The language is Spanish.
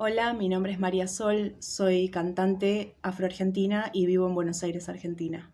Hola, mi nombre es María Sol, soy cantante afroargentina y vivo en Buenos Aires, Argentina.